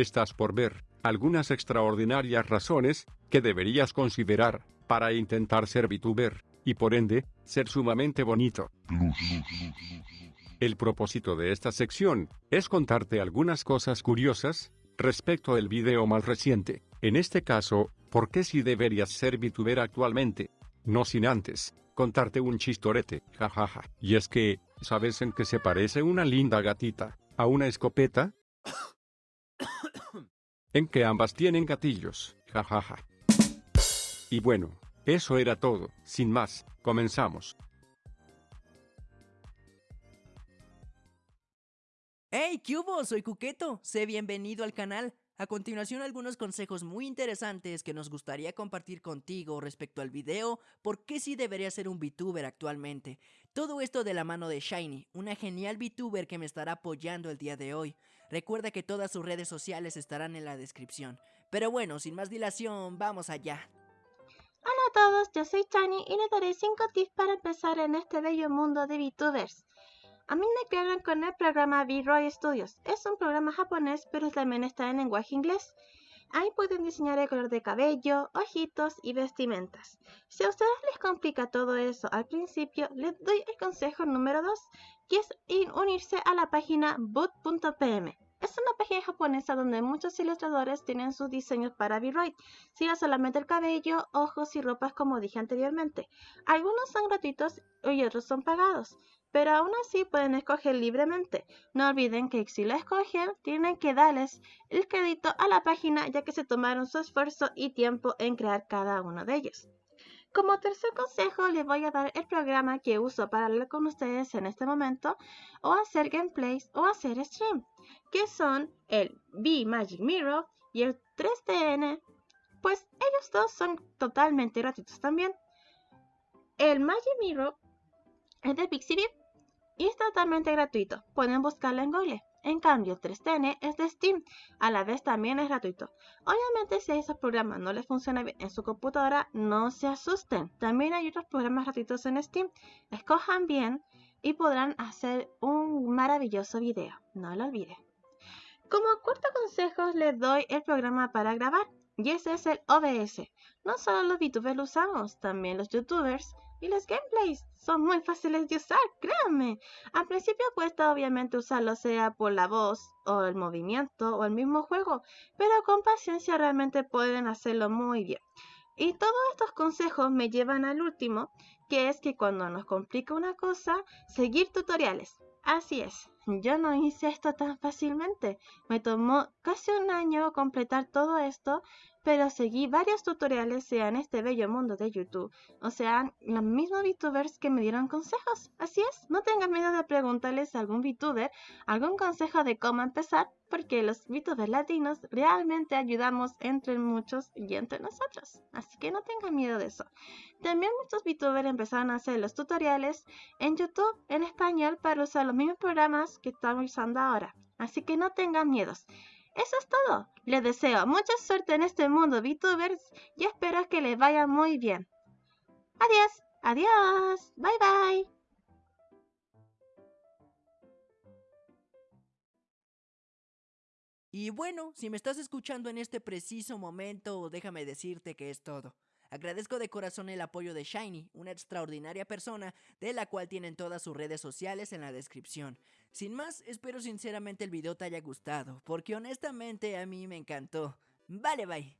estás por ver algunas extraordinarias razones que deberías considerar para intentar ser VTuber, y por ende, ser sumamente bonito. El propósito de esta sección es contarte algunas cosas curiosas respecto al video más reciente. En este caso, ¿por qué si deberías ser VTuber actualmente? No sin antes, contarte un chistorete, jajaja. Y es que, ¿sabes en qué se parece una linda gatita a una escopeta? En que ambas tienen gatillos, jajaja. Y bueno, eso era todo, sin más, comenzamos. ¡Hey, qué! Soy Cuqueto, sé bienvenido al canal. A continuación algunos consejos muy interesantes que nos gustaría compartir contigo respecto al video por qué sí debería ser un VTuber actualmente. Todo esto de la mano de Shiny, una genial VTuber que me estará apoyando el día de hoy. Recuerda que todas sus redes sociales estarán en la descripción. Pero bueno, sin más dilación, vamos allá. Hola a todos, yo soy Shiny y les daré 5 tips para empezar en este bello mundo de VTubers. A mí me crearon con el programa V-Roy Studios. Es un programa japonés, pero también está en lenguaje inglés. Ahí pueden diseñar el color de cabello, ojitos y vestimentas. Si a ustedes les complica todo eso al principio, les doy el consejo número 2, que es unirse a la página boot.pm. Es una página japonesa donde muchos ilustradores tienen sus diseños para V-Roy, sino solamente el cabello, ojos y ropas como dije anteriormente. Algunos son gratuitos y otros son pagados pero aún así pueden escoger libremente. No olviden que si la escogen, tienen que darles el crédito a la página ya que se tomaron su esfuerzo y tiempo en crear cada uno de ellos. Como tercer consejo, les voy a dar el programa que uso para hablar con ustedes en este momento, o hacer gameplays o hacer stream, que son el V Magic Mirror y el 3DN, pues ellos dos son totalmente gratuitos también. El Magic Mirror es de Pixibip y es totalmente gratuito. Pueden buscarlo en Google. En cambio, 3TN es de Steam. A la vez también es gratuito. Obviamente, si a esos programas no les funciona bien en su computadora, no se asusten. También hay otros programas gratuitos en Steam. Escojan bien y podrán hacer un maravilloso video. No lo olviden. Como cuarto consejo, les doy el programa para grabar. Y ese es el OBS. No solo los VTubers lo usamos, también los YouTubers y los gameplays son muy fáciles de usar, créanme. Al principio cuesta obviamente usarlo sea por la voz o el movimiento o el mismo juego, pero con paciencia realmente pueden hacerlo muy bien. Y todos estos consejos me llevan al último, que es que cuando nos complica una cosa, seguir tutoriales. Así es, yo no hice esto tan fácilmente. Me tomó casi un año completar todo esto pero seguí varios tutoriales, sea en este bello mundo de YouTube, o sean los mismos VTubers que me dieron consejos. Así es, no tengan miedo de preguntarles a algún VTuber algún consejo de cómo empezar, porque los VTubers latinos realmente ayudamos entre muchos y entre nosotros. Así que no tengan miedo de eso. También muchos VTubers empezaron a hacer los tutoriales en YouTube en español para usar los mismos programas que estamos usando ahora. Así que no tengan miedos. Eso es todo. Les deseo mucha suerte en este mundo VTubers y espero que les vaya muy bien. Adiós, adiós, bye bye. Y bueno, si me estás escuchando en este preciso momento, déjame decirte que es todo. Agradezco de corazón el apoyo de Shiny, una extraordinaria persona de la cual tienen todas sus redes sociales en la descripción. Sin más, espero sinceramente el video te haya gustado, porque honestamente a mí me encantó. Vale, bye.